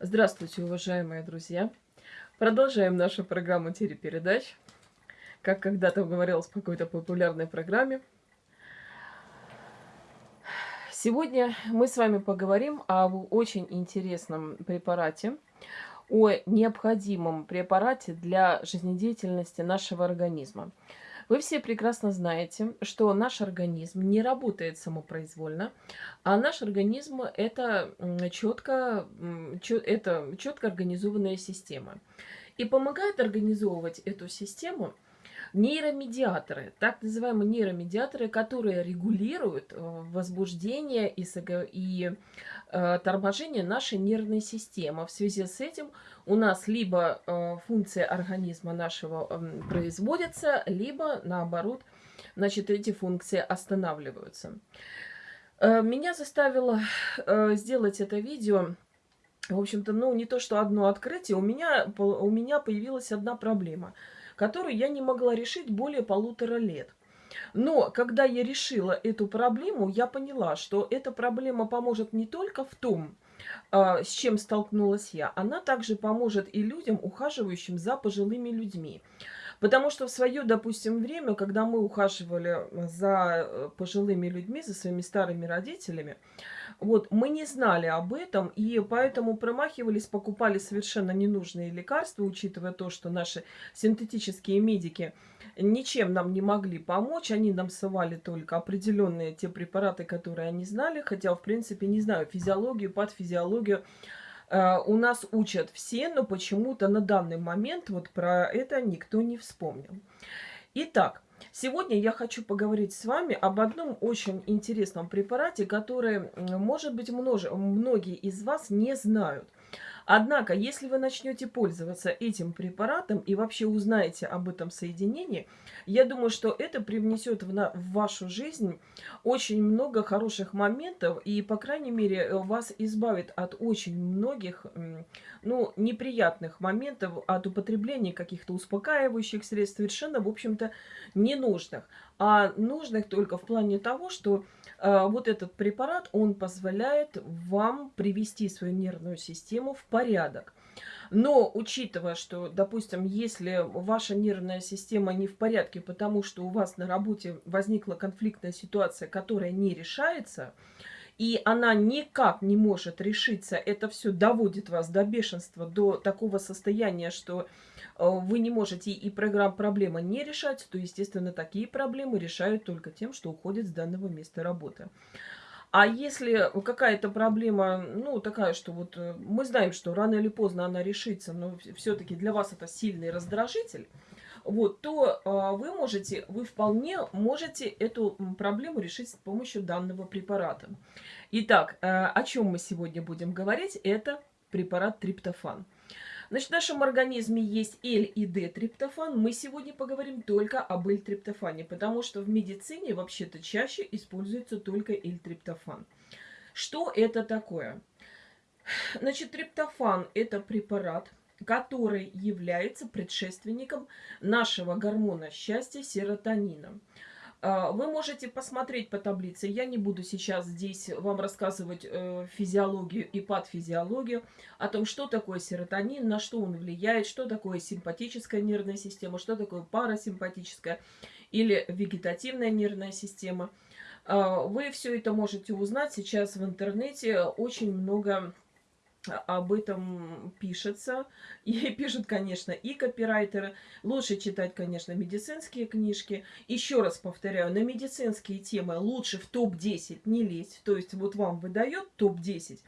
Здравствуйте, уважаемые друзья! Продолжаем нашу программу телепередач. Как когда-то говорилось в какой-то популярной программе. Сегодня мы с вами поговорим об очень интересном препарате, о необходимом препарате для жизнедеятельности нашего организма. Вы все прекрасно знаете, что наш организм не работает самопроизвольно, а наш организм это четко, это четко организованная система. И помогает организовывать эту систему нейромедиаторы, так называемые нейромедиаторы, которые регулируют э, возбуждение и, и э, торможение нашей нервной системы. В связи с этим у нас либо э, функция организма нашего э, производится, либо наоборот, значит, эти функции останавливаются. Э, меня заставило э, сделать это видео в общем-то, ну, не то, что одно открытие, у меня, у меня появилась одна проблема – которую я не могла решить более полутора лет. Но когда я решила эту проблему, я поняла, что эта проблема поможет не только в том, а, с чем столкнулась я, она также поможет и людям, ухаживающим за пожилыми людьми. Потому что в свое, допустим, время, когда мы ухаживали за э, пожилыми людьми, за своими старыми родителями, вот, мы не знали об этом, и поэтому промахивались, покупали совершенно ненужные лекарства, учитывая то, что наши синтетические медики ничем нам не могли помочь. Они нам совали только определенные те препараты, которые они знали, хотя, в принципе, не знаю, физиологию, патофизиологию э, у нас учат все, но почему-то на данный момент вот про это никто не вспомнил. Итак, Сегодня я хочу поговорить с вами об одном очень интересном препарате, который, может быть, множ... многие из вас не знают. Однако, если вы начнете пользоваться этим препаратом и вообще узнаете об этом соединении, я думаю, что это привнесет в, на, в вашу жизнь очень много хороших моментов и, по крайней мере, вас избавит от очень многих ну, неприятных моментов, от употребления каких-то успокаивающих средств, совершенно, в общем-то, ненужных. А нужных только в плане того, что э, вот этот препарат, он позволяет вам привести свою нервную систему в порядок. Но учитывая, что, допустим, если ваша нервная система не в порядке, потому что у вас на работе возникла конфликтная ситуация, которая не решается, и она никак не может решиться, это все доводит вас до бешенства, до такого состояния, что вы не можете и программ проблема не решать, то, естественно, такие проблемы решают только тем, что уходят с данного места работы. А если какая-то проблема, ну, такая, что вот э, мы знаем, что рано или поздно она решится, но все-таки для вас это сильный раздражитель, вот, то э, вы можете, вы вполне можете эту проблему решить с помощью данного препарата. Итак, э, о чем мы сегодня будем говорить? Это препарат триптофан. Значит, в нашем организме есть L и D-триптофан. Мы сегодня поговорим только об L-триптофане, потому что в медицине вообще-то чаще используется только L-триптофан. Что это такое? Значит, триптофан – это препарат, который является предшественником нашего гормона счастья серотонина. А, вы можете посмотреть по таблице. Я не буду сейчас здесь вам рассказывать э, физиологию и патфизиологию, о том, что такое серотонин, на что он влияет, что такое симпатическая нервная система, что такое парасимпатическая или вегетативная нервная система. А, вы все это можете узнать сейчас в интернете. Очень много об этом пишется. И пишут, конечно, и копирайтеры. Лучше читать, конечно, медицинские книжки. Еще раз повторяю, на медицинские темы лучше в топ-10 не лезть. То есть вот вам выдает топ-10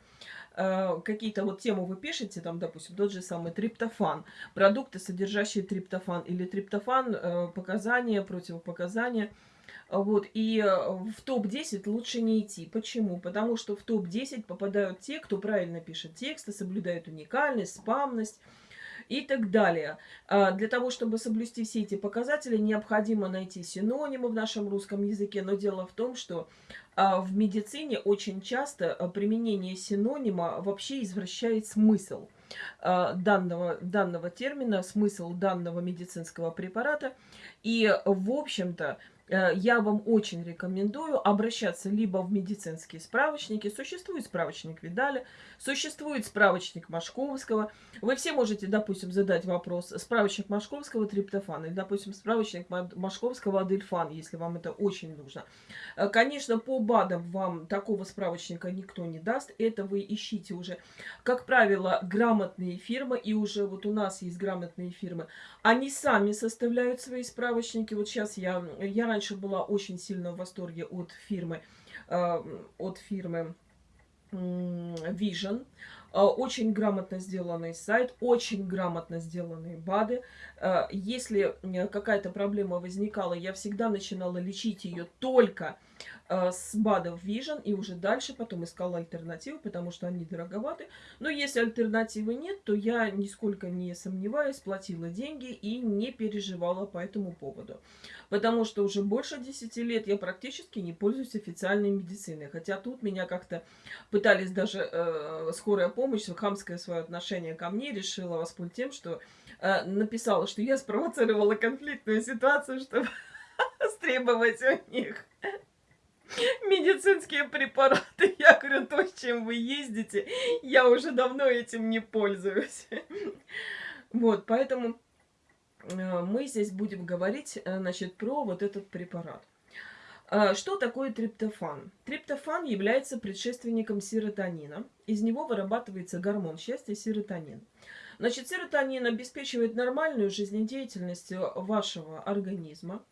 э, какие-то вот темы вы пишете, там, допустим, тот же самый триптофан, продукты, содержащие триптофан, или триптофан, э, показания, противопоказания – вот, и э, в топ-10 лучше не идти. Почему? Потому что в топ-10 попадают те, кто правильно пишет тексты, соблюдают уникальность, спамность и так далее. А, для того, чтобы соблюсти все эти показатели, необходимо найти синонимы в нашем русском языке. Но дело в том, что а, в медицине очень часто а, применение синонима вообще извращает смысл данного, данного термина, смысл данного медицинского препарата. И, в общем-то, Э, я вам очень рекомендую обращаться либо в медицинские справочники. Существует справочник Видали, существует справочник Машковского. Вы все можете, допустим, задать вопрос справочник Машковского триптофан или, допустим, справочник Машковского адельфан, если вам это очень нужно. Э, конечно, по БАДам вам такого справочника никто не даст. Это вы ищите уже, как правило, грамотные фирмы. И уже вот у нас есть грамотные фирмы. Они сами составляют свои справочники. Вот сейчас я, я раньше раньше была очень сильно в восторге от фирмы, э, от фирмы Vision. Э, очень грамотно сделанный сайт, очень грамотно сделанные БАДы. Э, если какая-то проблема возникала, я всегда начинала лечить ее только Э, с БАДов Vision и уже дальше потом искала альтернативы, потому что они дороговаты. Но если альтернативы нет, то я нисколько не сомневаюсь, платила деньги и не переживала по этому поводу. Потому что уже больше 10 лет я практически не пользуюсь официальной медициной. Хотя тут меня как-то пытались даже э, скорая помощь, хамское свое отношение ко мне решила воспользоваться тем, что э, написала, что я спровоцировала конфликтную ситуацию, чтобы стребовать у них медицинские препараты. Я говорю, то, чем вы ездите, я уже давно этим не пользуюсь. Вот, поэтому э, мы здесь будем говорить, э, значит, про вот этот препарат. Э, что такое триптофан? Триптофан является предшественником серотонина. Из него вырабатывается гормон счастья серотонин. Значит, серотонин обеспечивает нормальную жизнедеятельность вашего организма.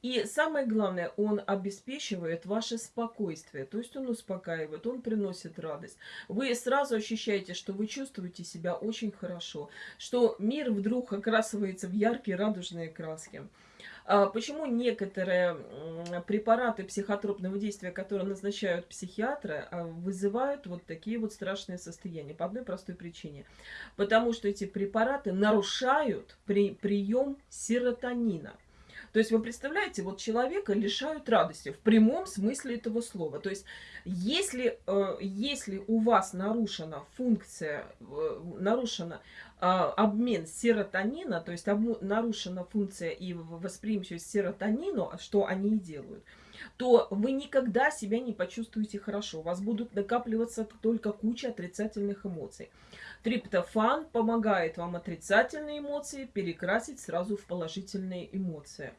И самое главное, он обеспечивает ваше спокойствие. То есть он успокаивает, он приносит радость. Вы сразу ощущаете, что вы чувствуете себя очень хорошо. Что мир вдруг окрасывается в яркие радужные краски. А почему некоторые препараты психотропного действия, которые назначают психиатры, а, вызывают вот такие вот страшные состояния? По одной простой причине. Потому что эти препараты нарушают при, прием серотонина. То есть вы представляете, вот человека лишают радости в прямом смысле этого слова. То есть если, э, если у вас нарушена функция, э, нарушена э, обмен серотонина, то есть нарушена функция и восприимчивость серотонину, что они и делают, то вы никогда себя не почувствуете хорошо. У вас будут накапливаться только куча отрицательных эмоций. Триптофан помогает вам отрицательные эмоции перекрасить сразу в положительные эмоции.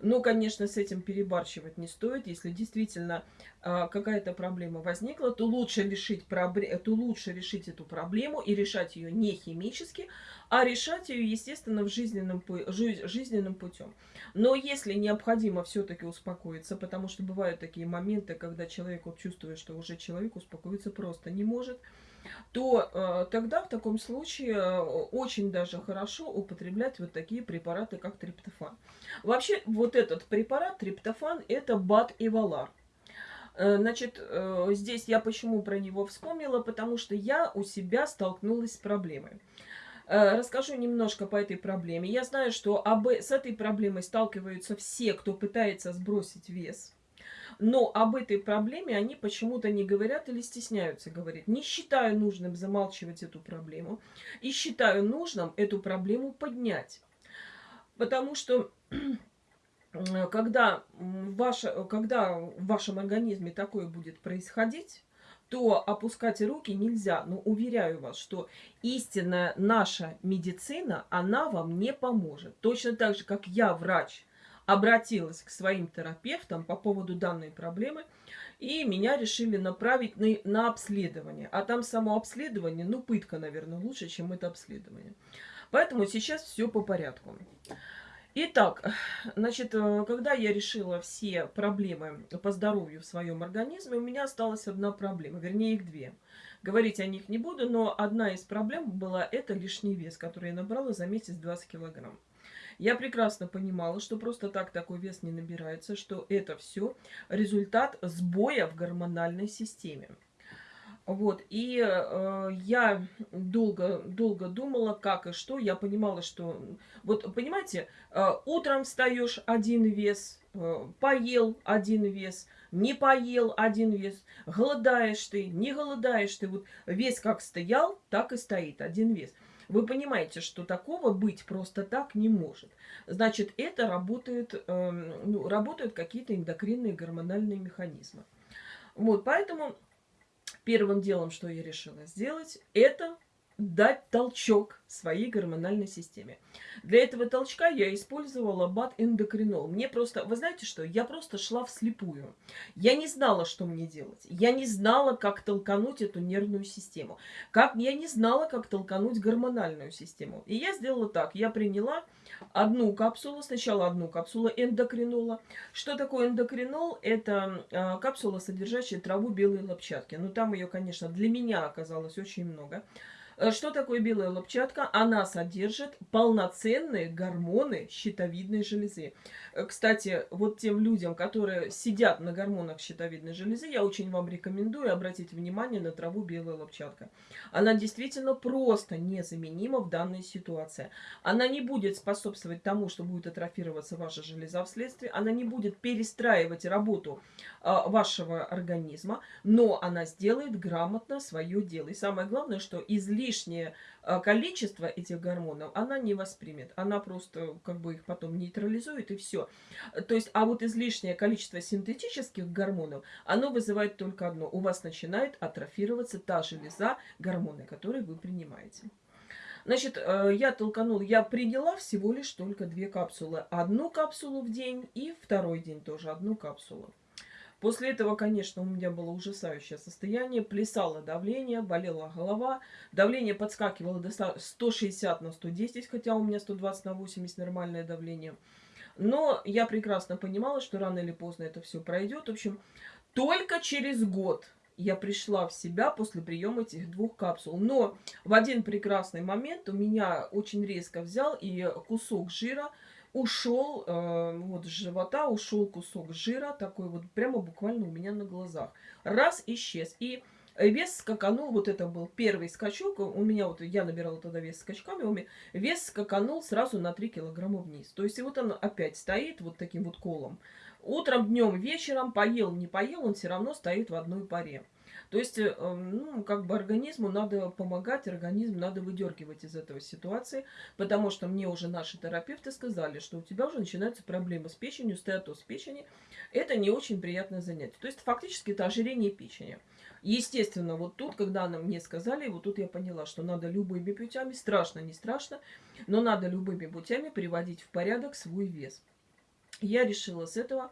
Но, конечно, с этим перебарщивать не стоит. Если действительно э, какая-то проблема возникла, то лучше, решить то лучше решить эту проблему и решать ее не химически, а решать ее, естественно, в жизненном, жизненным путем. Но если необходимо все-таки успокоиться, потому что бывают такие моменты, когда человек вот чувствует, что уже человек успокоиться просто не может, то э, тогда в таком случае э, очень даже хорошо употреблять вот такие препараты, как триптофан. Вообще, вот этот препарат, триптофан, это БАД и Валар. Э, значит, э, здесь я почему про него вспомнила, потому что я у себя столкнулась с проблемой. Расскажу немножко по этой проблеме. Я знаю, что об, с этой проблемой сталкиваются все, кто пытается сбросить вес. Но об этой проблеме они почему-то не говорят или стесняются говорить. Не считаю нужным замалчивать эту проблему. И считаю нужным эту проблему поднять. Потому что когда, ваше, когда в вашем организме такое будет происходить, то опускать руки нельзя. Но уверяю вас, что истинная наша медицина, она вам не поможет. Точно так же, как я врач, обратилась к своим терапевтам по поводу данной проблемы, и меня решили направить на, на обследование. А там само обследование, ну, пытка, наверное, лучше, чем это обследование. Поэтому сейчас все по порядку. Итак, значит, э, когда я решила все проблемы по здоровью в своем организме, у меня осталась одна проблема, вернее их две. Говорить о них не буду, но одна из проблем была это лишний вес, который я набрала за месяц 20 килограмм. Я прекрасно понимала, что просто так такой вес не набирается, что это все результат сбоя в гормональной системе. Вот, и э, я долго, долго думала, как и что. Я понимала, что... Вот, понимаете, э, утром встаешь один вес, э, поел один вес, не поел один вес, голодаешь ты, не голодаешь ты. Вот вес как стоял, так и стоит, один вес. Вы понимаете, что такого быть просто так не может. Значит, это работает, э, ну, работают какие-то эндокринные гормональные механизмы. Вот, поэтому первым делом, что я решила сделать, это дать толчок своей гормональной системе. Для этого толчка я использовала бат-эндокринол. Мне просто, вы знаете что, я просто шла вслепую. Я не знала, что мне делать. Я не знала, как толкануть эту нервную систему. Как, я не знала, как толкануть гормональную систему. И я сделала так. Я приняла одну капсулу, сначала одну капсулу эндокринола. Что такое эндокринол? Это э, капсула, содержащая траву белой лопчатки. Но там ее, конечно, для меня оказалось очень много. Э, что такое белая лопчатка? Она содержит полноценные гормоны щитовидной железы. Э, кстати, вот тем людям, которые сидят на гормонах щитовидной железы, я очень вам рекомендую обратить внимание на траву белая лопчатка. Она действительно просто незаменима в данной ситуации. Она не будет способствовать тому, что будет атрофироваться ваша железа вследствие. Она не будет перестраивать работу э, вашего организма, но она сделает грамотно свое дело. И самое главное, что излишне лишнее а, количество этих гормонов она не воспримет. Она просто как бы их потом нейтрализует и все. То есть, а вот излишнее количество синтетических гормонов, оно вызывает только одно. У вас начинает атрофироваться та железа, гормоны, которые вы принимаете. Значит, э, я толканула, я приняла всего лишь только две капсулы. Одну капсулу в день и второй день тоже одну капсулу. После этого, конечно, у меня было ужасающее состояние, плясало давление, болела голова, давление подскакивало до 160 на 110, хотя у меня 120 на 80 нормальное давление. Но я прекрасно понимала, что рано или поздно это все пройдет. В общем, только через год я пришла в себя после приема этих двух капсул. Но в один прекрасный момент у меня очень резко взял и кусок жира – ушел, э, вот с живота ушел кусок жира, такой вот прямо буквально у меня на глазах. Раз, исчез. И вес скаканул, вот это был первый скачок, у меня вот, я набирала тогда вес скачками, вес скаканул сразу на 3 килограмма вниз. То есть и вот он опять стоит вот таким вот колом. Утром, днем, вечером, поел, не поел, он все равно стоит в одной паре. То есть, э, ну, как бы организму надо помогать, организм надо выдергивать из этого ситуации, потому что мне уже наши терапевты сказали, что у тебя уже начинаются проблемы с печенью, стеатоз печени. Это не очень приятное занятие. То есть, фактически, это ожирение печени. Естественно, вот тут, когда нам мне сказали, вот тут я поняла, что надо любыми путями, страшно, не страшно, но надо любыми путями приводить в порядок свой вес. Я решила с этого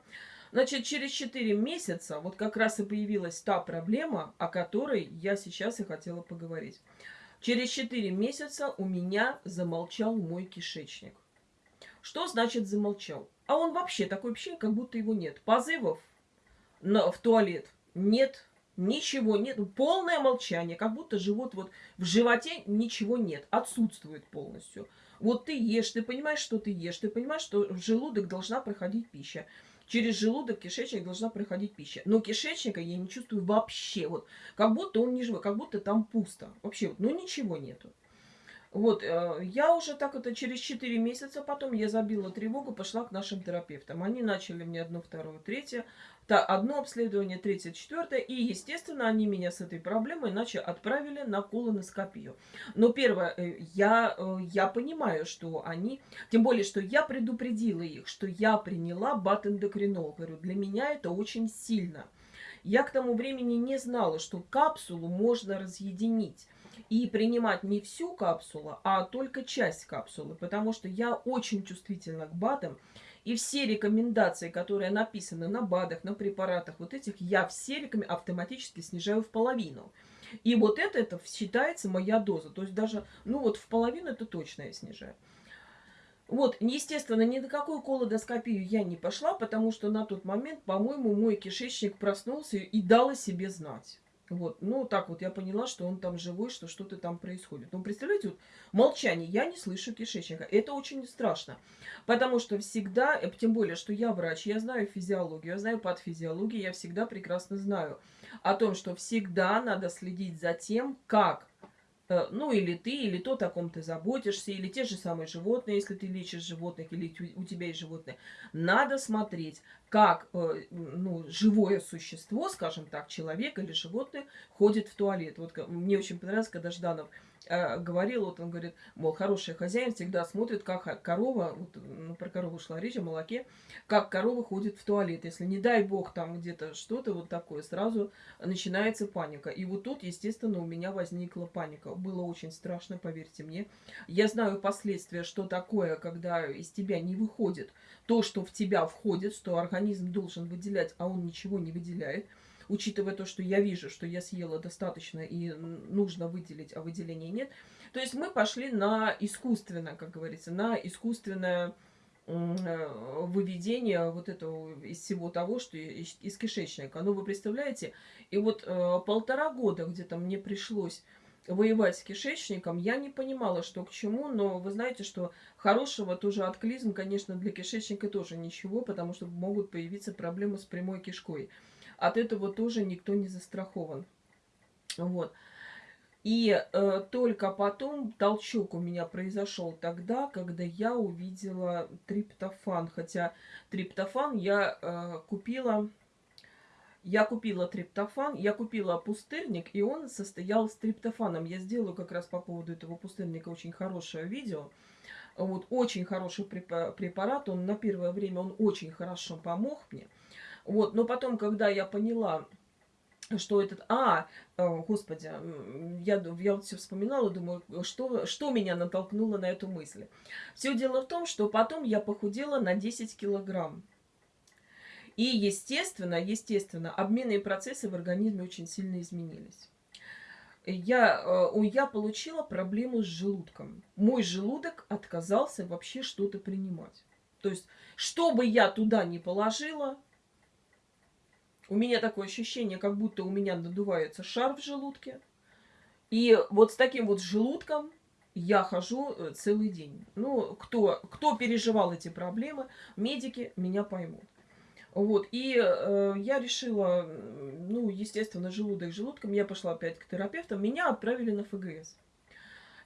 Значит, через 4 месяца вот как раз и появилась та проблема, о которой я сейчас и хотела поговорить. Через 4 месяца у меня замолчал мой кишечник. Что значит замолчал? А он вообще такой вообще, как будто его нет. Позывов на, в туалет нет, ничего нет. Полное молчание, как будто живот вот в животе ничего нет, отсутствует полностью. Вот ты ешь, ты понимаешь, что ты ешь, ты понимаешь, что в желудок должна проходить пища. Через желудок, кишечник должна проходить пища. Но кишечника я не чувствую вообще. Вот, как будто он не живой, как будто там пусто. Вообще, вот, ну ничего нету. Вот, э, я уже так это через 4 месяца потом я забила тревогу, пошла к нашим терапевтам. Они начали мне одно, второе, третье. одно обследование, третье, четвертое. И, естественно, они меня с этой проблемой иначе отправили на колоноскопию. Но первое, э, я, э, я понимаю, что они... Тем более, что я предупредила их, что я приняла батэндокринол. Говорю, для меня это очень сильно. Я к тому времени не знала, что капсулу можно разъединить и принимать не всю капсулу, а только часть капсулы, потому что я очень чувствительна к БАДам, и все рекомендации, которые написаны на БАДах, на препаратах, вот этих, я все автоматически снижаю в половину. И вот это, это считается моя доза. То есть даже, ну вот в половину это точно я снижаю. Вот, естественно, ни на какую колодоскопию я не пошла, потому что на тот момент, по-моему, мой кишечник проснулся и дал о себе знать. Вот, ну, так вот я поняла, что он там живой, что что-то там происходит. Ну, представляете, вот молчание, я не слышу кишечника. Это очень страшно, потому что всегда, э, тем более, что я врач, я знаю физиологию, я знаю патофизиологию, я всегда прекрасно знаю о том, что всегда надо следить за тем, как ну, или ты, или то, о ком ты заботишься, или те же самые животные, если ты лечишь животных, или у тебя есть животные. Надо смотреть, как э, ну, живое существо, скажем так, человек или животное, ходит в туалет. Вот мне очень понравилось, когда Жданов э, говорил, вот он говорит, мол, хороший хозяин всегда смотрит, как корова, вот, ну, про корову шла речь, о молоке, как корова ходит в туалет. Если, не дай бог, там где-то что-то вот такое, сразу начинается паника. И вот тут, естественно, у меня возникла паника. Было очень страшно, поверьте мне. Я знаю последствия, что такое, когда из тебя не выходит то, что в тебя входит, что организм должен выделять, а он ничего не выделяет – учитывая то, что я вижу, что я съела достаточно и нужно выделить, а выделения нет. То есть мы пошли на искусственное, как говорится, на искусственное э, выведение вот этого из всего того, что из, кишечника. Ну, вы представляете, и вот э, полтора года где-то мне пришлось воевать с кишечником, я не понимала, что к чему, но вы знаете, что хорошего тоже от клизм, конечно, для кишечника тоже ничего, потому что могут появиться проблемы с прямой кишкой от этого тоже никто не застрахован. Вот. И э, только потом толчок у меня произошел тогда, когда я увидела триптофан. Хотя триптофан я э, купила... Я купила триптофан, я купила пустырник, и он состоял с триптофаном. Я сделаю как раз по поводу этого пустырника очень хорошее видео. Вот, очень хороший препарат, он на первое время он очень хорошо помог мне. Вот, но потом, когда я поняла, что этот... А, э, господи, я, я вот все вспоминала, думаю, что, что меня натолкнуло на эту мысль. Все дело в том, что потом я похудела на 10 килограмм. И, естественно, естественно, обменные процессы в организме очень сильно изменились. Я, э, я получила проблему с желудком. Мой желудок отказался вообще что-то принимать. То есть, что бы я туда ни положила, у меня такое ощущение, как будто у меня надувается шар в желудке. И вот с таким вот желудком я хожу э, целый день. Ну, кто, кто переживал эти проблемы, медики меня поймут. Вот, и э, я решила, ну, естественно, желудок желудком, я пошла опять к терапевтам, меня отправили на ФГС.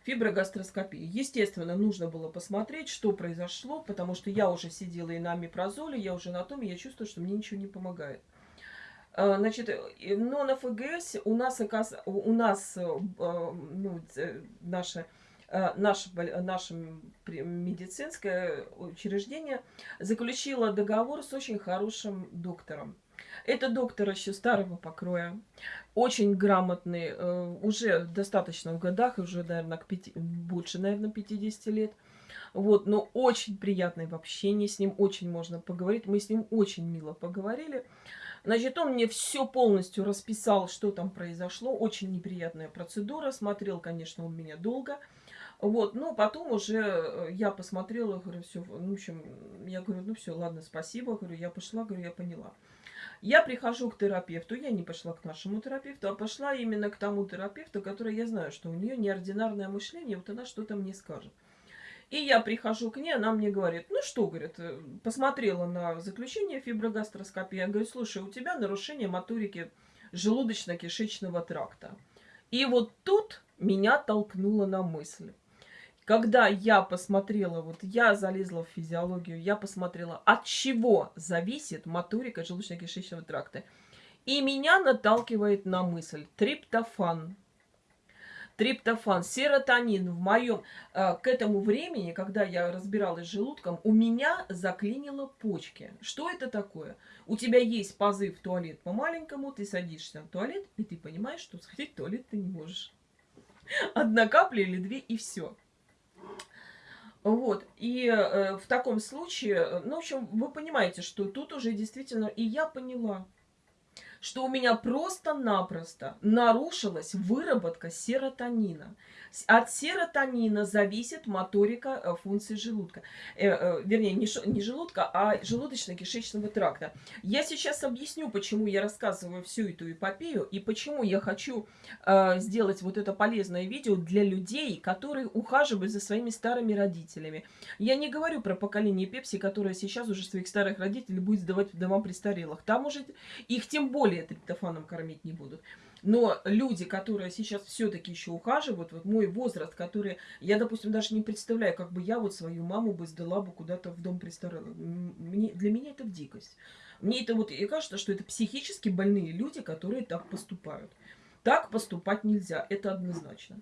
Фиброгастроскопия. Естественно, нужно было посмотреть, что произошло, потому что я уже сидела и на мипрозоле, я уже на том, и я чувствую, что мне ничего не помогает. А, значит, но на ФГС у нас, у нас э, ну, наше, э, наше, наше медицинское учреждение заключило договор с очень хорошим доктором. Это доктор еще старого покроя, очень грамотный, э, уже достаточно в годах, уже, наверное, к 5, больше, наверное, 50 лет. Вот, но очень приятный в общении, с ним очень можно поговорить. Мы с ним очень мило поговорили. Значит, он мне все полностью расписал, что там произошло. Очень неприятная процедура. Смотрел, конечно, он меня долго. Вот, но потом уже э, я посмотрела, говорю, все, ну, в общем, я говорю, ну все, ладно, спасибо, говорю, я пошла, говорю, я поняла. Я прихожу к терапевту, я не пошла к нашему терапевту, а пошла именно к тому терапевту, который я знаю, что у нее неординарное мышление, вот она что-то мне скажет. И я прихожу к ней, она мне говорит, ну что, говорит, посмотрела на заключение фиброгастроскопии, я говорю, слушай, у тебя нарушение моторики желудочно-кишечного тракта. И вот тут меня толкнуло на мысль. Когда я посмотрела, вот я залезла в физиологию, я посмотрела, от чего зависит моторика желудочно-кишечного тракта. И меня наталкивает на мысль триптофан – триптофан, серотонин в моем... Э, к этому времени, когда я разбиралась с желудком, у меня заклинило почки. Что это такое? У тебя есть позыв в туалет по-маленькому, ты садишься в туалет, и ты понимаешь, что сходить в туалет ты не можешь. Одна капля или две, и все. Вот, и э, в таком случае, ну, в общем, вы понимаете, что тут уже действительно, и я поняла, что у меня просто-напросто нарушилась выработка серотонина. От серотонина зависит моторика э, функции желудка. Э, э, вернее, не, не желудка, а желудочно-кишечного тракта. Я сейчас объясню, почему я рассказываю всю эту эпопею и почему я хочу э, сделать вот это полезное видео для людей, которые ухаживают за своими старыми родителями. Я не говорю про поколение Пепси, которое сейчас уже своих старых родителей будет сдавать в дома престарелых. Там уже их тем более триптофаном кормить не будут. Но люди, которые сейчас все-таки еще ухаживают, вот мой возраст, который... Я, допустим, даже не представляю, как бы я вот свою маму бы сдала бы куда-то в дом престарелых. Мне, для меня это дикость. Мне это вот и кажется, что это психически больные люди, которые так поступают. Так поступать нельзя, это однозначно.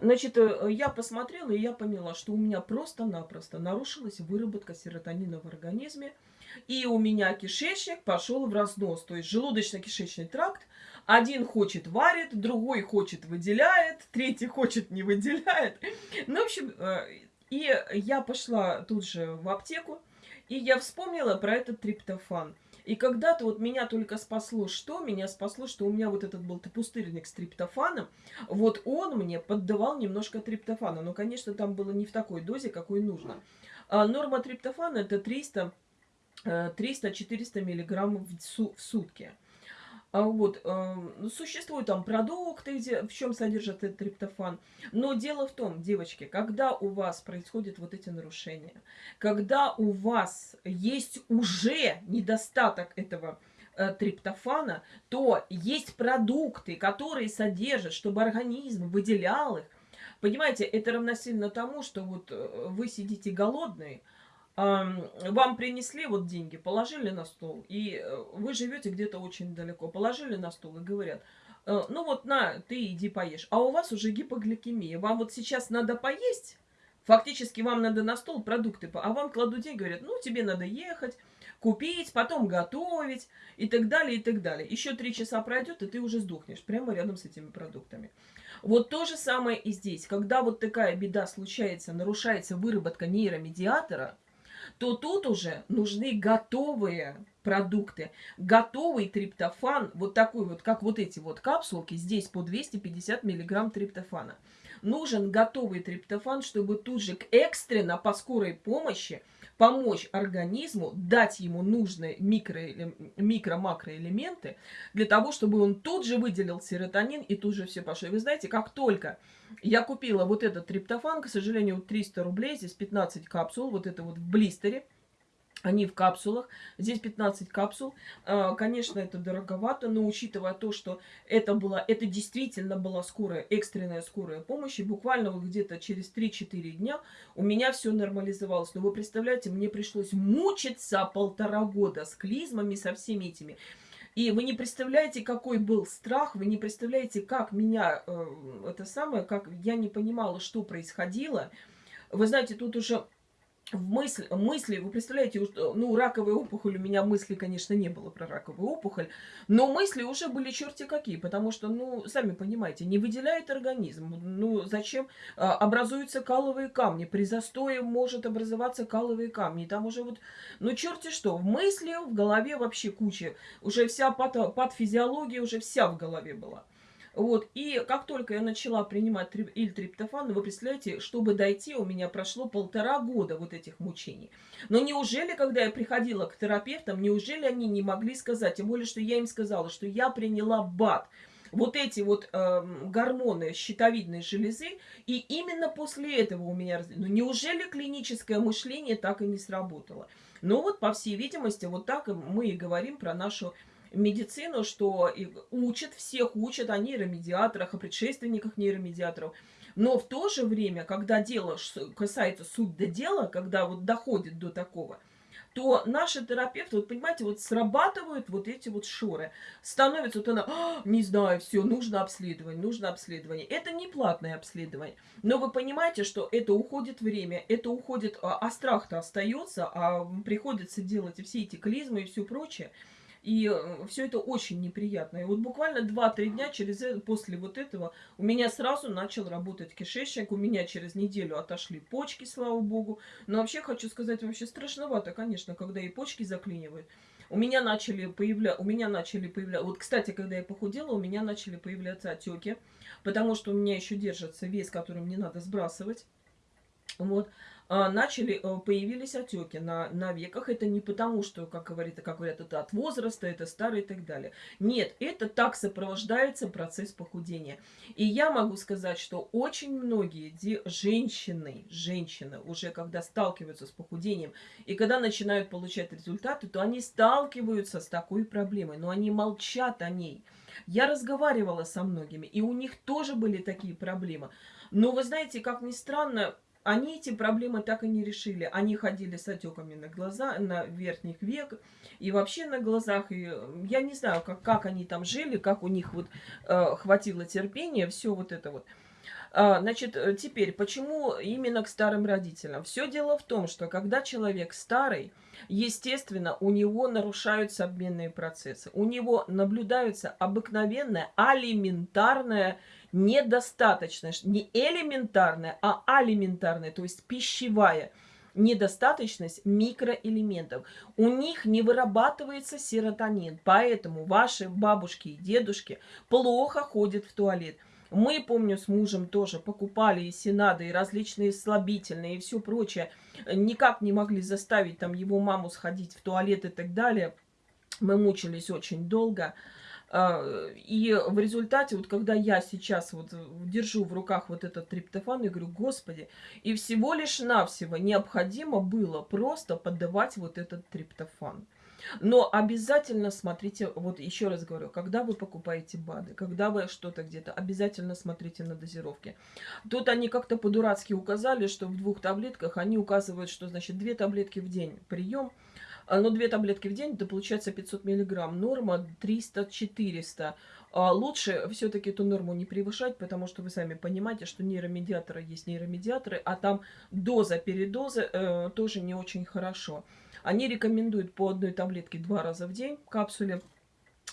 Значит, э, я посмотрела, и я поняла, что у меня просто-напросто нарушилась выработка серотонина в организме, и у меня кишечник пошел в разнос. То есть желудочно-кишечный тракт один хочет варит, другой хочет выделяет, третий хочет не выделяет. Ну, в общем, э, и я пошла тут же в аптеку, и я вспомнила про этот триптофан. И когда-то вот меня только спасло что? Меня спасло, что у меня вот этот был пустырник с триптофаном. Вот он мне поддавал немножко триптофана. Но, конечно, там было не в такой дозе, какой нужно. А норма триптофана это 300 300-400 миллиграммов в сутки. А вот, э, существуют там продукты, где, в чем содержат этот триптофан. Но дело в том, девочки, когда у вас происходят вот эти нарушения, когда у вас есть уже недостаток этого э, триптофана, то есть продукты, которые содержат, чтобы организм выделял их. Понимаете, это равносильно тому, что вот э, вы сидите голодные, вам принесли вот деньги, положили на стол, и э, вы живете где-то очень далеко, положили на стол и говорят, э, ну вот на, ты иди поешь, а у вас уже гипогликемия, вам вот сейчас надо поесть, фактически вам надо на стол продукты, а вам кладут деньги, говорят, ну тебе надо ехать, купить, потом готовить и так далее, и так далее. Еще три часа пройдет, и ты уже сдохнешь прямо рядом с этими продуктами. Вот то же самое и здесь. Когда вот такая беда случается, нарушается выработка нейромедиатора, то тут уже нужны готовые продукты. Готовый триптофан, вот такой вот, как вот эти вот капсулки, здесь по 250 миллиграмм триптофана. Нужен готовый триптофан, чтобы тут же экстренно по скорой помощи помочь организму, дать ему нужные микро-макроэлементы для того, чтобы он тут же выделил серотонин и тут же все пошло. Вы знаете, как только я купила вот этот триптофан, к сожалению, 300 рублей, здесь 15 капсул, вот это вот в блистере, они в капсулах. Здесь 15 капсул. А, конечно, это дороговато, но учитывая то, что это, была, это действительно была скорая, экстренная скорая помощь, и буквально где-то через 3-4 дня у меня все нормализовалось. Но вы представляете, мне пришлось мучиться полтора года с клизмами, со всеми этими. И вы не представляете, какой был страх, вы не представляете, как меня, э, это самое, как я не понимала, что происходило. Вы знаете, тут уже в мысль, мысли, вы представляете, ну, раковая опухоль, у меня мысли, конечно, не было про раковую опухоль, но мысли уже были черти какие, потому что, ну, сами понимаете, не выделяет организм, ну, зачем а, образуются каловые камни, при застое может образоваться каловые камни, там уже вот, ну, черти что, в мысли, в голове вообще куча, уже вся пато, патофизиология уже вся в голове была. Вот, и как только я начала принимать ильтриптофан, вы представляете, чтобы дойти, у меня прошло полтора года вот этих мучений. Но неужели, когда я приходила к терапевтам, неужели они не могли сказать, тем более, что я им сказала, что я приняла БАД, вот эти вот э, гормоны щитовидной железы, и именно после этого у меня... Ну, неужели клиническое мышление так и не сработало? Ну вот, по всей видимости, вот так мы и говорим про нашу медицину, что учат, всех учат о нейромедиаторах, о предшественниках нейромедиаторов. Но в то же время, когда дело касается суть до дела, когда вот доходит до такого, то наши терапевты, вот понимаете, вот срабатывают вот эти вот шоры. Становится вот она, а, не знаю, все, нужно обследование, нужно обследование. Это не платное обследование. Но вы понимаете, что это уходит время, это уходит, а, а страх-то остается, а приходится делать все эти клизмы и все прочее. И э, все это очень неприятно. И вот буквально 2-3 дня через, это, после вот этого у меня сразу начал работать кишечник. У меня через неделю отошли почки, слава богу. Но вообще хочу сказать, вообще страшновато, конечно, когда и почки заклинивают. У меня начали появляться, у меня начали появляться, вот, кстати, когда я похудела, у меня начали появляться отеки, потому что у меня еще держится вес, который мне надо сбрасывать. Вот. А, начали, э, появились отеки на, на веках. Это не потому, что, как, говорит, как говорят, это от возраста, это старый и так далее. Нет, это так сопровождается процесс похудения. И я могу сказать, что очень многие женщины, женщины уже когда сталкиваются с похудением, и когда начинают получать результаты, то они сталкиваются с такой проблемой, но они молчат о ней. Я разговаривала со многими, и у них тоже были такие проблемы. Но вы знаете, как ни странно, они эти проблемы так и не решили. Они ходили с отеками на глаза, на верхних век и вообще на глазах. И я не знаю, как, как они там жили, как у них вот э, хватило терпения, все вот это вот. А, значит, э, теперь, почему именно к старым родителям? Все дело в том, что когда человек старый, естественно, у него нарушаются обменные процессы. У него наблюдается обыкновенная алиментарная недостаточность. Не элементарная, а алиментарная, то есть пищевая недостаточность микроэлементов. У них не вырабатывается серотонин, поэтому ваши бабушки и дедушки плохо ходят в туалет. Мы, помню, с мужем тоже покупали и сенады, и различные слабительные, и все прочее. Никак не могли заставить там его маму сходить в туалет и так далее. Мы мучились очень долго. А, и в результате, вот когда я сейчас вот держу в руках вот этот триптофан, я говорю, господи, и всего лишь навсего необходимо было просто подавать вот этот триптофан. Но обязательно смотрите, вот еще раз говорю, когда вы покупаете БАДы, когда вы что-то где-то, обязательно смотрите на дозировки. Тут они как-то по-дурацки указали, что в двух таблетках они указывают, что значит две таблетки в день прием, а, но две таблетки в день, это получается 500 миллиграмм. Норма 300-400. А лучше все-таки эту норму не превышать, потому что вы сами понимаете, что нейромедиаторы есть нейромедиаторы, а там доза передозы э, тоже не очень хорошо. Они рекомендуют по одной таблетке два раза в день капсуле.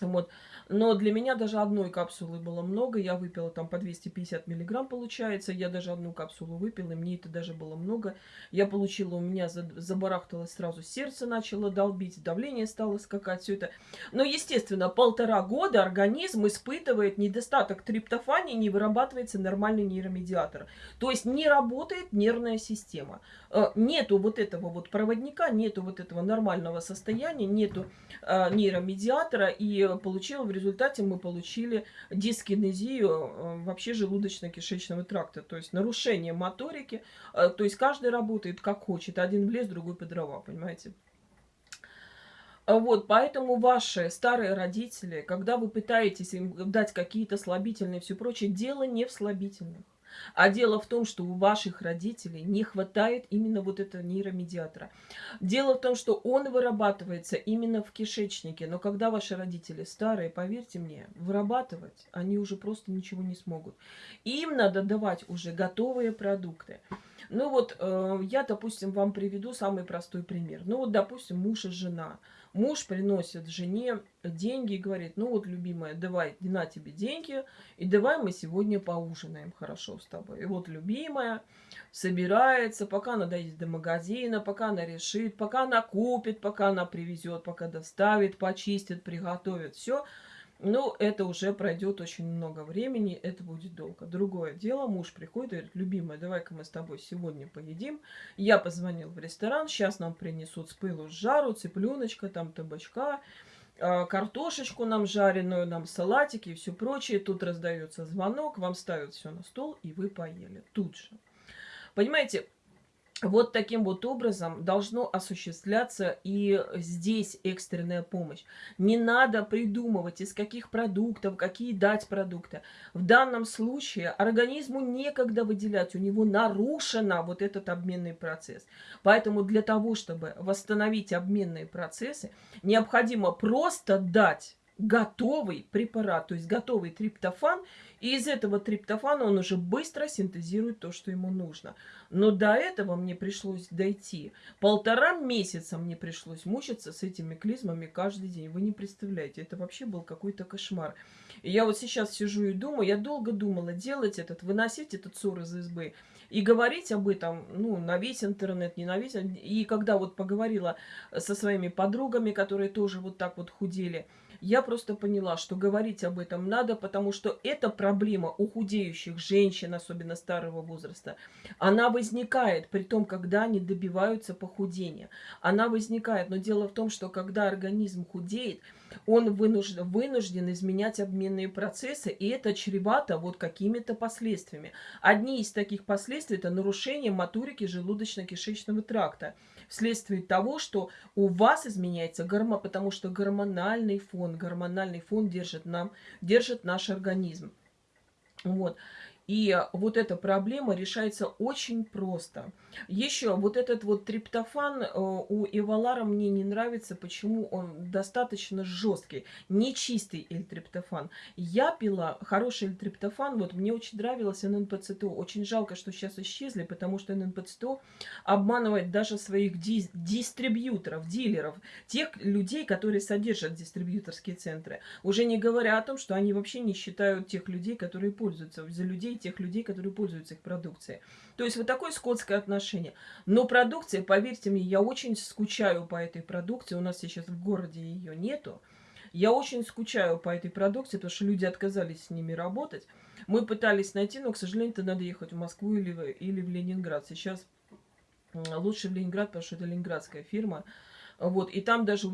Вот. Но для меня даже одной капсулы было много. Я выпила там по 250 миллиграмм, получается. Я даже одну капсулу выпила, и мне это даже было много. Я получила, у меня забарахталось сразу сердце, начало долбить, давление стало скакать, все это. Но, естественно, полтора года организм испытывает недостаток триптофана не вырабатывается нормальный нейромедиатор. То есть не работает нервная система. Э, нету вот этого вот проводника, нету вот этого нормального состояния, нету э, нейромедиатора, и получила в результате мы получили дискинезию э, вообще желудочно-кишечного тракта, то есть нарушение моторики, э, то есть каждый работает как хочет, один в лес, другой по дрова, понимаете? Вот, поэтому ваши старые родители, когда вы пытаетесь им дать какие-то слабительные и все прочее, дело не в слабительных. А дело в том, что у ваших родителей не хватает именно вот этого нейромедиатора. Дело в том, что он вырабатывается именно в кишечнике. Но когда ваши родители старые, поверьте мне, вырабатывать они уже просто ничего не смогут. Им надо давать уже готовые продукты. Ну вот, э, я, допустим, вам приведу самый простой пример. Ну вот, допустим, муж и жена – Муж приносит жене деньги и говорит, ну вот, любимая, давай, на тебе деньги, и давай мы сегодня поужинаем хорошо с тобой. И вот любимая собирается, пока она доедет до магазина, пока она решит, пока она купит, пока она привезет, пока доставит, почистит, приготовит, все – ну, это уже пройдет очень много времени, это будет долго. Другое дело, муж приходит и говорит, любимая, давай-ка мы с тобой сегодня поедим. Я позвонил в ресторан, сейчас нам принесут с пылу с жару, цыпленочка, там табачка, а, картошечку нам жареную, нам салатики и все прочее. Тут раздается звонок, вам ставят все на стол, и вы поели тут же. Понимаете, вот таким вот образом должно осуществляться и здесь экстренная помощь. Не надо придумывать, из каких продуктов, какие дать продукты. В данном случае организму некогда выделять, у него нарушен вот этот обменный процесс. Поэтому для того, чтобы восстановить обменные процессы, необходимо просто дать готовый препарат, то есть готовый триптофан, и из этого триптофана он уже быстро синтезирует то, что ему нужно. Но до этого мне пришлось дойти. Полтора месяца мне пришлось мучиться с этими клизмами каждый день. Вы не представляете, это вообще был какой-то кошмар. И я вот сейчас сижу и думаю, я долго думала, делать этот, выносить этот ссор из избы и говорить об этом, ну, на весь интернет, не на весь. И когда вот поговорила со своими подругами, которые тоже вот так вот худели, я просто поняла, что говорить об этом надо, потому что эта проблема у худеющих женщин, особенно старого возраста, она возникает при том, когда они добиваются похудения. Она возникает, но дело в том, что когда организм худеет, он вынужден, вынужден изменять обменные процессы, и это чревато вот какими-то последствиями. Одни из таких последствий – это нарушение моторики желудочно-кишечного тракта вследствие того, что у вас изменяется гормон, потому что гормональный фон, гормональный фон держит, нам, держит наш организм. Вот. И вот эта проблема решается очень просто. Еще вот этот вот триптофан э, у Эвалара мне не нравится. Почему? Он достаточно жесткий. Не чистый эльтриптофан. Я пила хороший эльтриптофан. Вот мне очень нравилось ННПЦТО. Очень жалко, что сейчас исчезли, потому что ННПЦТО обманывает даже своих ди дистрибьюторов, дилеров. Тех людей, которые содержат дистрибьюторские центры. Уже не говоря о том, что они вообще не считают тех людей, которые пользуются. За людей тех людей, которые пользуются их продукцией. То есть вот такое скотское отношение. Но продукция, поверьте мне, я очень скучаю по этой продукции. У нас сейчас в городе ее нету. Я очень скучаю по этой продукции, потому что люди отказались с ними работать. Мы пытались найти, но, к сожалению, это надо ехать в Москву или в, или в Ленинград. Сейчас лучше в Ленинград, потому что это ленинградская фирма. Вот, и там даже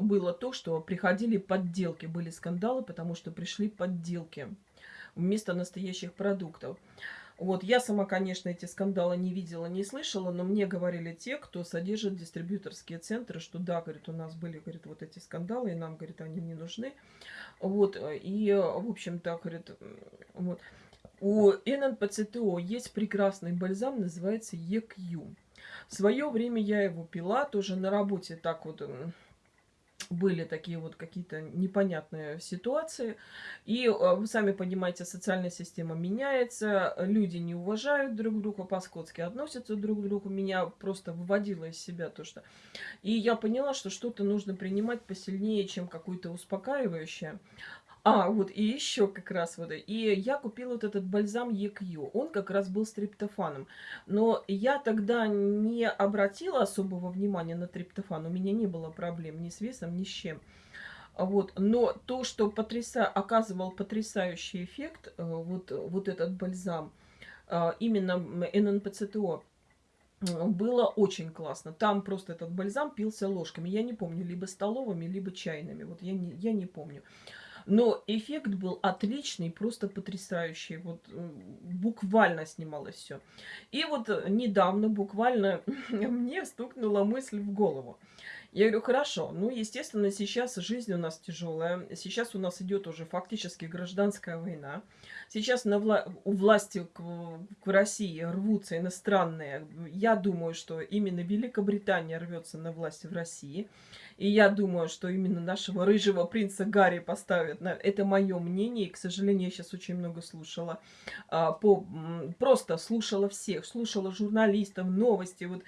было то, что приходили подделки, были скандалы, потому что пришли подделки вместо настоящих продуктов. Вот, я сама, конечно, эти скандалы не видела, не слышала, но мне говорили те, кто содержит дистрибьюторские центры, что да, говорит, у нас были, говорит, вот эти скандалы, и нам, говорит, они не нужны. Вот, и, в общем-то, говорит, вот. У ННПЦТО есть прекрасный бальзам, называется EQ. В свое время я его пила, тоже на работе так вот были такие вот какие-то непонятные ситуации. И э, вы сами понимаете, социальная система меняется, люди не уважают друг друга, по-скотски относятся друг к другу. Меня просто выводило из себя то, что... И я поняла, что что-то нужно принимать посильнее, чем какое-то успокаивающее. А, вот и еще как раз вот. И я купила вот этот бальзам EQ. Он как раз был с триптофаном. Но я тогда не обратила особого внимания на триптофан. У меня не было проблем ни с весом, ни с чем. Вот. Но то, что потряса... оказывал потрясающий эффект, э, вот, вот этот бальзам, э, именно ННПЦТО, было очень классно. Там просто этот бальзам пился ложками. Я не помню, либо столовыми, либо чайными. Вот я не, я не помню. Но эффект был отличный, просто потрясающий. Вот буквально снималось все. И вот э, недавно буквально мне стукнула мысль в голову. Я говорю, хорошо, ну, естественно, сейчас жизнь у нас тяжелая, сейчас у нас идет уже фактически гражданская война, сейчас на вла у власти к, к России рвутся иностранные, я думаю, что именно Великобритания рвется на власть в России, и я думаю, что именно нашего рыжего принца Гарри поставят. На... Это мое мнение. И, к сожалению, я сейчас очень много слушала. А, по... Просто слушала всех. Слушала журналистов, новости. Вот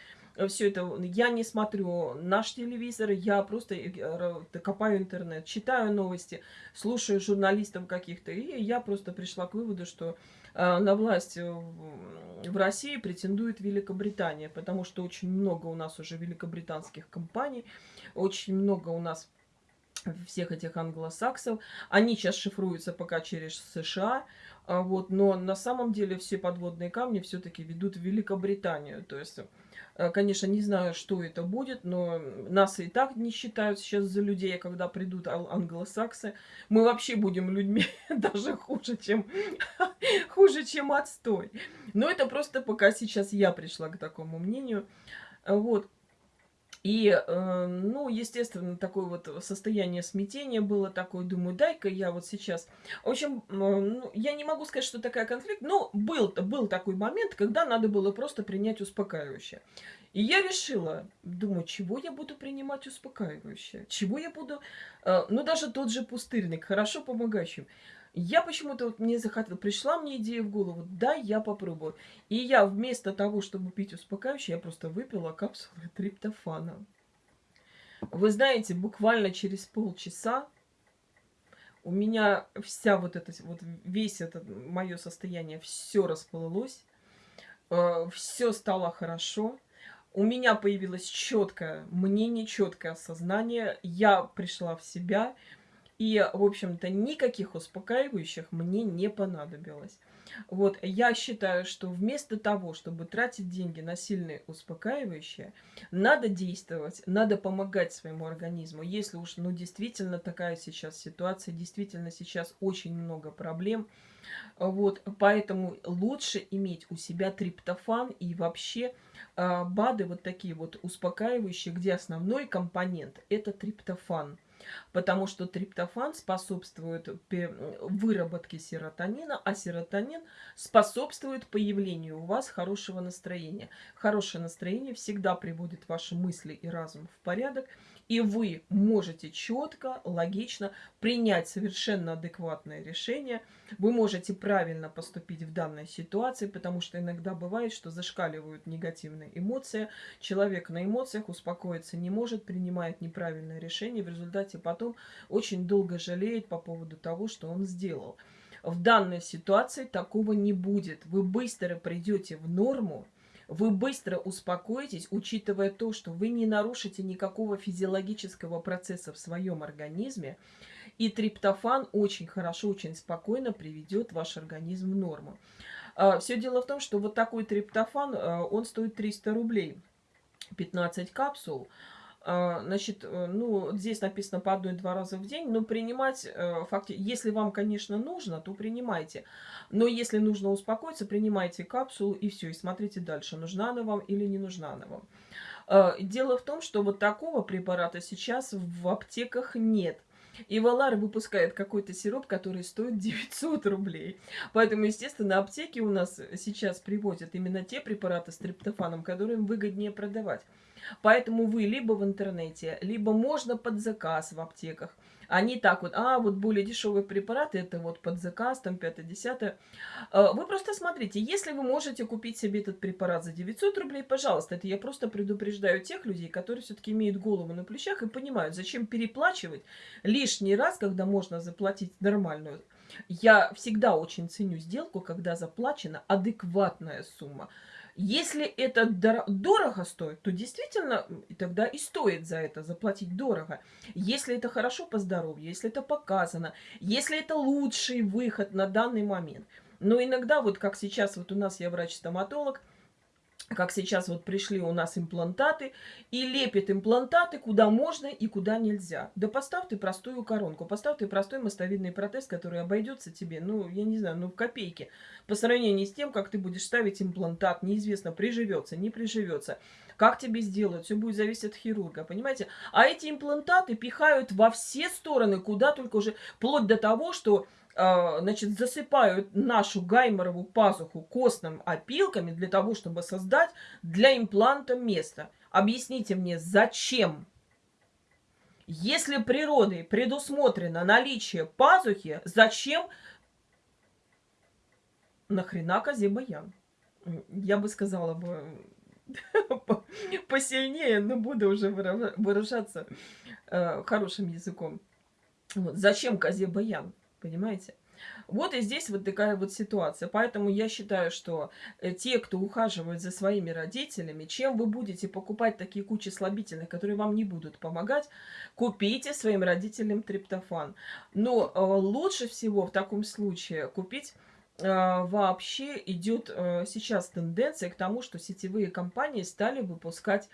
все это. Я не смотрю наш телевизор. Я просто э, копаю интернет. Читаю новости. Слушаю журналистов каких-то. И я просто пришла к выводу, что э, на власть в России претендует Великобритания, потому что очень много у нас уже великобританских компаний, очень много у нас всех этих англосаксов. Они сейчас шифруются пока через США, а вот, но на самом деле все подводные камни все-таки ведут в Великобританию. То есть, э, конечно, не знаю, что это будет, но нас и так не считают сейчас за людей, а когда придут англосаксы. Мы вообще будем людьми даже хуже, чем, хуже, чем отстой. Но это просто пока сейчас я пришла к такому мнению. Вот. И, э, ну, естественно, такое вот состояние смятения было такое. Думаю, дай-ка я вот сейчас... В общем, ну, я не могу сказать, что такая конфликт, но был, был такой момент, когда надо было просто принять успокаивающее. И я решила, думаю, чего я буду принимать успокаивающее? Чего я буду... Э, ну, даже тот же пустырник, хорошо помогающий. Я почему-то вот мне захотела, пришла мне идея в голову, да, я попробую. И я вместо того, чтобы пить успокаивающее, я просто выпила капсулы триптофана. Вы знаете, буквально через полчаса у меня вся вот эта, вот весь это мое состояние, все расплылось, э, все стало хорошо. У меня появилось четкое мнение, четкое осознание. Я пришла в себя. И, в общем-то, никаких успокаивающих мне не понадобилось. Вот, я считаю, что вместо того, чтобы тратить деньги на сильные успокаивающие, надо действовать, надо помогать своему организму. Если уж, ну, действительно такая сейчас ситуация, действительно сейчас очень много проблем, вот, поэтому лучше иметь у себя триптофан и вообще э, БАДы вот такие вот успокаивающие, где основной компонент – это триптофан – потому что триптофан способствует выработке серотонина, а серотонин способствует появлению у вас хорошего настроения. Хорошее настроение всегда приводит ваши мысли и разум в порядок, и вы можете четко, логично принять совершенно адекватное решение. Вы можете правильно поступить в данной ситуации, потому что иногда бывает, что зашкаливают негативные эмоции. Человек на эмоциях успокоиться не может, принимает неправильное решение, в результате потом очень долго жалеет по поводу того, что он сделал. В данной ситуации такого не будет. Вы быстро придете в норму, вы быстро успокоитесь, учитывая то, что вы не нарушите никакого физиологического процесса в своем организме, и триптофан очень хорошо, очень спокойно приведет ваш организм в норму. А, Все дело в том, что вот такой триптофан, а, он стоит 300 рублей, 15 капсул – значит, э, ну, здесь написано по одной-два раза в день, но принимать, э, факти... если вам, конечно, нужно, то принимайте. Но если нужно успокоиться, принимайте капсулу и все, и смотрите дальше, нужна она вам или не нужна она вам. А, дело в том, что вот такого препарата сейчас в аптеках нет. И Валар выпускает какой-то сироп, который стоит 900 рублей. Поэтому, естественно, аптеки у нас сейчас привозят именно те препараты с триптофаном, которые выгоднее продавать. Поэтому вы либо в интернете, либо можно под заказ в аптеках. Они так вот, а, вот более дешевые препараты, это вот под заказ, там 5-10. А, вы просто смотрите, если вы можете купить себе этот препарат за 900 рублей, пожалуйста, это я просто предупреждаю тех людей, которые все-таки имеют голову на плечах и понимают, зачем переплачивать лишний раз, когда можно заплатить нормальную. Я всегда очень ценю сделку, когда заплачена адекватная сумма. Если это дорого стоит, то действительно тогда и стоит за это заплатить дорого. Если это хорошо по здоровью, если это показано, если это лучший выход на данный момент. Но иногда, вот как сейчас, вот у нас я врач-стоматолог, как сейчас вот пришли у нас имплантаты, и лепит имплантаты куда можно и куда нельзя. Да поставь ты простую коронку, поставь ты простой мостовидный протез, который обойдется тебе, ну, я не знаю, ну, в копейки. По сравнению с тем, как ты будешь ставить имплантат, неизвестно, приживется, не приживется. Как тебе сделают, все будет зависеть от хирурга, понимаете? А эти имплантаты пихают во все стороны, куда только уже, вплоть до того, что значит, засыпают нашу гайморову пазуху костным опилками для того, чтобы создать для импланта место. Объясните мне, зачем? Если природой предусмотрено наличие пазухи, зачем нахрена козе баян? Я бы сказала бы посильнее, но буду уже выражаться э, хорошим языком. Зачем козе баян? Понимаете? Вот и здесь вот такая вот ситуация. Поэтому я считаю, что э, те, кто ухаживает за своими родителями, чем вы будете покупать такие кучи слабительных, которые вам не будут помогать, купите своим родителям триптофан. Но э, лучше всего в таком случае купить э, вообще идет сейчас тенденция к тому, что сетевые компании стали выпускать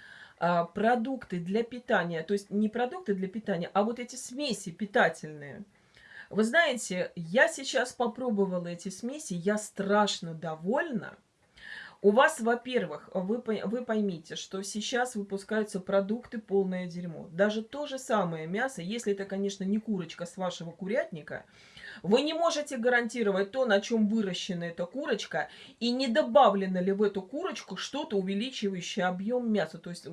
продукты для питания. То есть не продукты для питания, а вот эти смеси питательные – вы знаете, я сейчас попробовала эти смеси, я страшно довольна. У вас, во-первых, вы, вы поймите, что сейчас выпускаются продукты полное дерьмо. Даже то же самое мясо, если это, конечно, не курочка с вашего курятника, вы не можете гарантировать то, на чем выращена эта курочка, и не добавлено ли в эту курочку что-то, увеличивающее объем мяса. То есть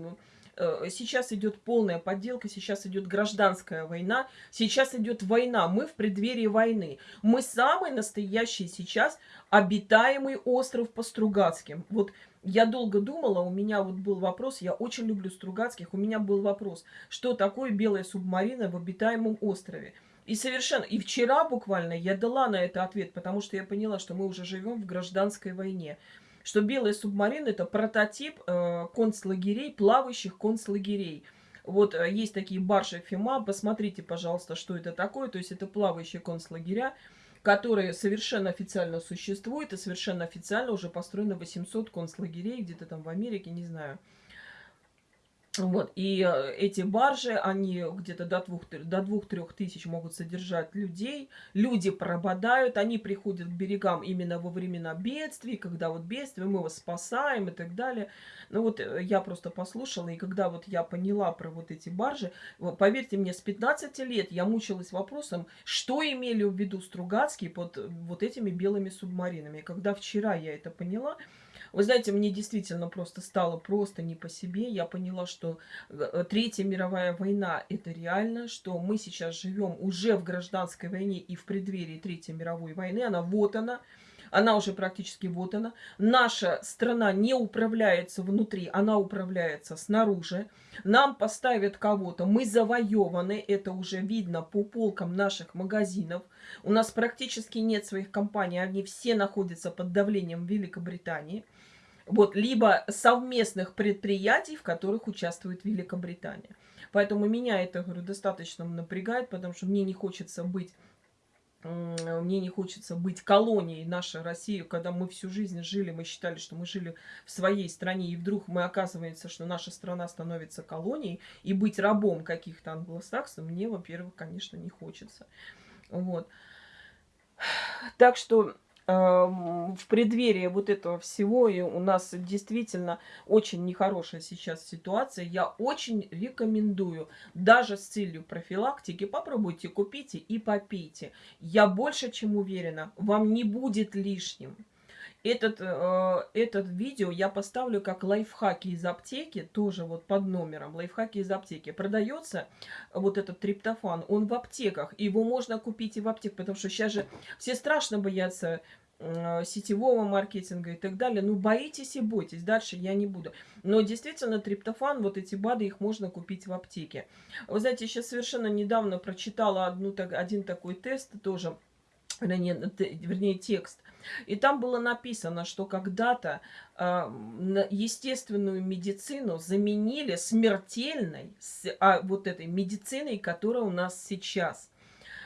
сейчас идет полная подделка, сейчас идет гражданская война, сейчас идет война, мы в преддверии войны. Мы самый настоящий сейчас обитаемый остров по Стругацким. Вот я долго думала, у меня вот был вопрос, я очень люблю Стругацких, у меня был вопрос, что такое белая субмарина в обитаемом острове. И совершенно, и вчера буквально я дала на это ответ, потому что я поняла, что мы уже живем в гражданской войне что белая субмарина это прототип э, концлагерей, плавающих концлагерей. Вот э, есть такие баржи ФИМА, посмотрите, пожалуйста, что это такое. То есть это плавающие концлагеря, которые совершенно официально существуют, и совершенно официально уже построено 800 концлагерей, где-то там в Америке, не знаю. Вот, и э, эти баржи, они где-то до двух до двух-трех тысяч могут содержать людей. Люди пропадают, они приходят к берегам именно во времена бедствий, когда вот бедствие, мы вас спасаем и так далее. Ну вот э, я просто послушала, и когда вот я поняла про вот эти баржи, поверьте мне, с 15 лет я мучилась вопросом, что имели в виду Стругацкие под э, вот этими белыми субмаринами. когда вчера я это поняла, вы знаете, мне действительно просто стало просто не по себе. Я поняла, что э, Третья мировая война – это реально, что мы сейчас живем уже в гражданской войне и в преддверии Третьей мировой войны. Она вот она. Она уже практически вот она. Наша страна не управляется внутри, она управляется снаружи. Нам поставят кого-то, мы завоеваны, это уже видно по полкам наших магазинов. У нас практически нет своих компаний, они все находятся под давлением Великобритании вот, либо совместных предприятий, в которых участвует Великобритания. Поэтому меня это, говорю, достаточно напрягает, потому что мне не хочется быть мне не хочется быть колонией нашей России, когда мы всю жизнь жили, мы считали, что мы жили в своей стране, и вдруг мы оказывается, что наша страна становится колонией, и быть рабом каких-то англосаксов мне, во-первых, конечно, не хочется. Вот. Так что в преддверии вот этого всего, и у нас действительно очень нехорошая сейчас ситуация, я очень рекомендую, даже с целью профилактики, попробуйте, купите и попейте. Я больше чем уверена, вам не будет лишним. Этот, э, этот видео я поставлю как лайфхаки из аптеки, тоже вот под номером, лайфхаки из аптеки. Продается вот этот триптофан, он в аптеках, его можно купить и в аптеках, потому что сейчас же все страшно боятся э, сетевого маркетинга и так далее. Ну, боитесь и бойтесь, дальше я не буду. Но действительно, триптофан, вот эти БАДы, их можно купить в аптеке. Вы знаете, сейчас совершенно недавно прочитала одну, так, один такой тест тоже, вернее, вернее текст – и там было написано, что когда-то э, естественную медицину заменили смертельной, с, а, вот этой медициной, которая у нас сейчас.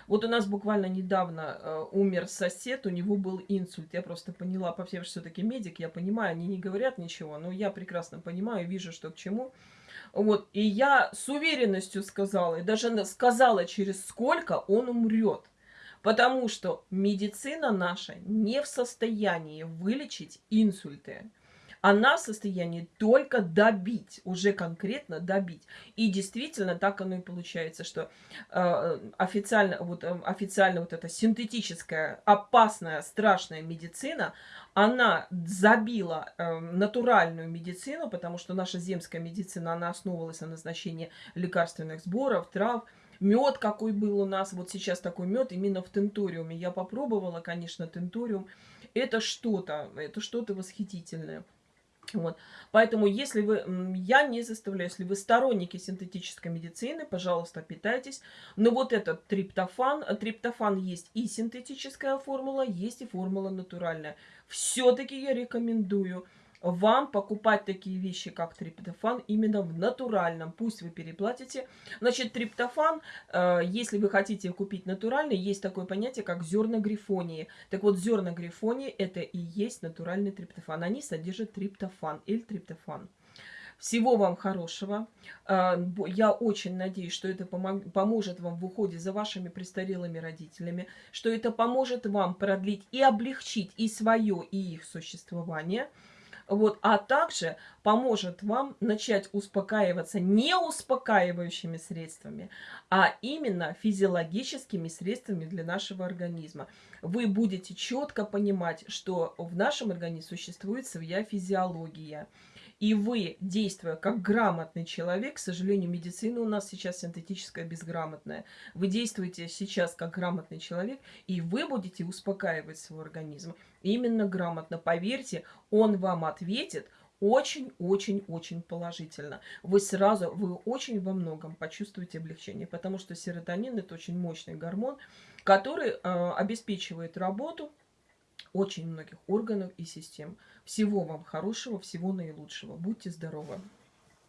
Вот у нас буквально недавно э, умер сосед, у него был инсульт. Я просто поняла, по всем все-таки медик, я понимаю, они не говорят ничего, но я прекрасно понимаю, вижу, что к чему. Вот, и я с уверенностью сказала, и даже сказала, через сколько он умрет. Потому что медицина наша не в состоянии вылечить инсульты. Она в состоянии только добить, уже конкретно добить. И действительно так оно и получается, что э, официально, вот, э, официально вот эта синтетическая, опасная, страшная медицина, она забила э, натуральную медицину, потому что наша земская медицина, она основывалась на назначении лекарственных сборов, трав, Мед какой был у нас, вот сейчас такой мед именно в тентуриуме. Я попробовала, конечно, тентуриум. Это что-то, это что-то восхитительное. Вот. Поэтому, если вы, я не заставляю, если вы сторонники синтетической медицины, пожалуйста, питайтесь. Но вот этот триптофан, триптофан есть и синтетическая формула, есть и формула натуральная. Все-таки я рекомендую вам покупать такие вещи, как триптофан, именно в натуральном. Пусть вы переплатите. Значит, триптофан, э, если вы хотите купить натуральный, есть такое понятие, как зерна грифонии. Так вот, зерна грифонии это и есть натуральный триптофан. Они содержат триптофан или триптофан. Всего вам хорошего. Э, я очень надеюсь, что это поможет вам в уходе за вашими престарелыми родителями, что это поможет вам продлить и облегчить и свое, и их существование – вот, а также поможет вам начать успокаиваться не успокаивающими средствами, а именно физиологическими средствами для нашего организма. Вы будете четко понимать, что в нашем организме существует своя физиология. И вы, действуя как грамотный человек, к сожалению, медицина у нас сейчас синтетическая, безграмотная. Вы действуете сейчас как грамотный человек, и вы будете успокаивать свой организм. Именно грамотно. Поверьте, он вам ответит, очень-очень-очень положительно. Вы сразу, вы очень во многом почувствуете облегчение, потому что серотонин это очень мощный гормон, который э, обеспечивает работу очень многих органов и систем. Всего вам хорошего, всего наилучшего. Будьте здоровы!